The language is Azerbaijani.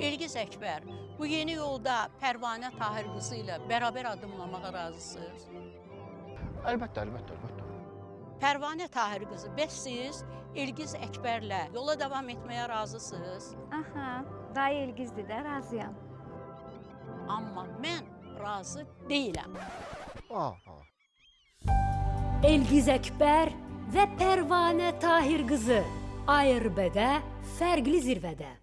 İlgiz Əkbər, bu yeni yolda Pərvanə Tahir qızı ilə bərabər addımlamağa razısınız? Əlbəttə, əlbəttə, əlbəttə. Pərvanə Tahir qızı, bəs siz İlgiz Əkbərlə yola davam etməyə razısınız? Aha, dayı İlgizdir də, razıyam. Amma mən razı deyiləm. Ah, ah. Elgiz Əkbər və Pərvanə Tahir qızı ARB-də fərqli zirvədə.